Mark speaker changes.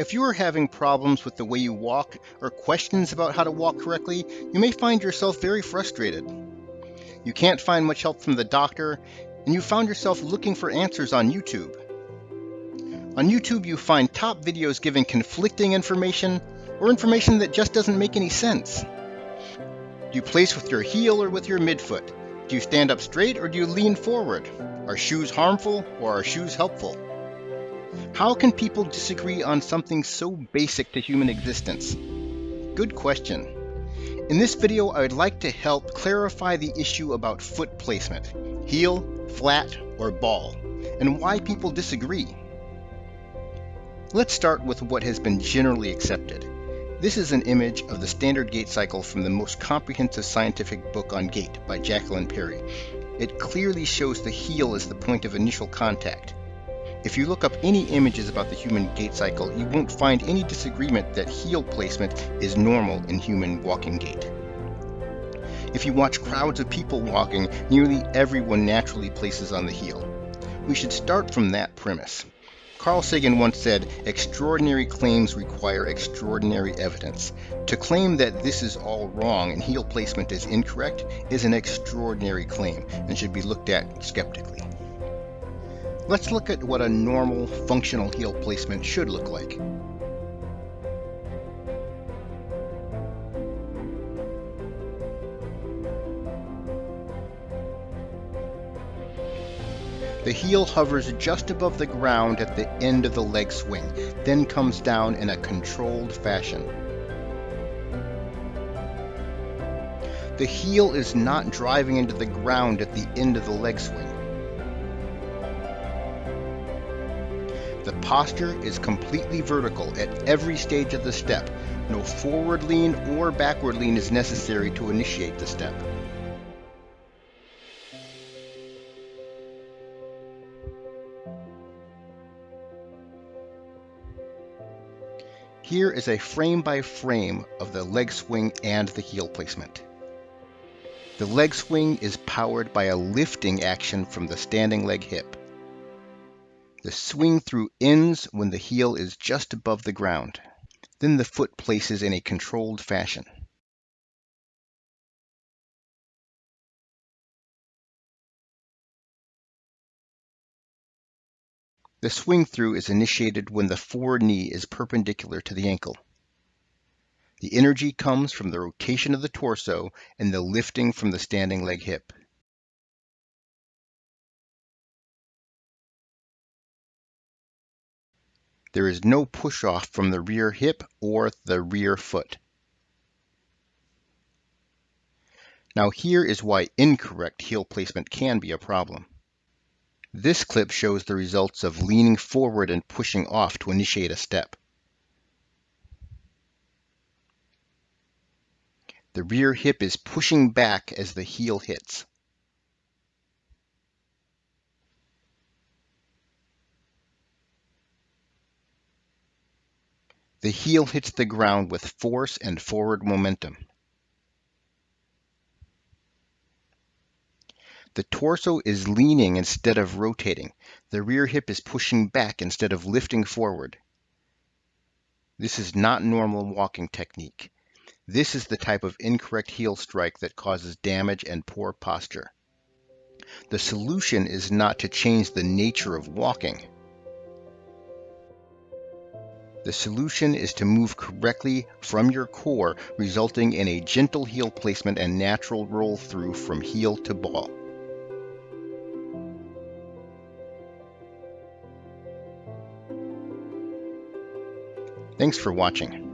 Speaker 1: If you are having problems with the way you walk or questions about how to walk correctly, you may find yourself very frustrated. You can't find much help from the doctor, and you found yourself looking for answers on YouTube. On YouTube, you find top videos giving conflicting information or information that just doesn't make any sense. Do you place with your heel or with your midfoot? Do you stand up straight or do you lean forward? Are shoes harmful or are shoes helpful? How can people disagree on something so basic to human existence? Good question. In this video, I would like to help clarify the issue about foot placement, heel, flat, or ball, and why people disagree. Let's start with what has been generally accepted. This is an image of the standard gait cycle from the most comprehensive scientific book on gait by Jacqueline Perry. It clearly shows the heel as the point of initial contact, if you look up any images about the human gait cycle, you won't find any disagreement that heel placement is normal in human walking gait. If you watch crowds of people walking, nearly everyone naturally places on the heel. We should start from that premise. Carl Sagan once said, extraordinary claims require extraordinary evidence. To claim that this is all wrong and heel placement is incorrect is an extraordinary claim and should be looked at skeptically. Let's look at what a normal functional heel placement should look like. The heel hovers just above the ground at the end of the leg swing, then comes down in a controlled fashion. The heel is not driving into the ground at the end of the leg swing. The posture is completely vertical at every stage of the step. No forward lean or backward lean is necessary to initiate the step. Here is a frame by frame of the leg swing and the heel placement. The leg swing is powered by a lifting action from the standing leg hip. The swing through ends when the heel is just above the ground. Then the foot places in a controlled fashion. The swing through is initiated when the forward knee is perpendicular to the ankle. The energy comes from the rotation of the torso and the lifting from the standing leg hip. There is no push-off from the rear hip or the rear foot. Now here is why incorrect heel placement can be a problem. This clip shows the results of leaning forward and pushing off to initiate a step. The rear hip is pushing back as the heel hits. The heel hits the ground with force and forward momentum. The torso is leaning instead of rotating. The rear hip is pushing back instead of lifting forward. This is not normal walking technique. This is the type of incorrect heel strike that causes damage and poor posture. The solution is not to change the nature of walking. The solution is to move correctly from your core, resulting in a gentle heel placement and natural roll through from heel to ball. Thanks for watching.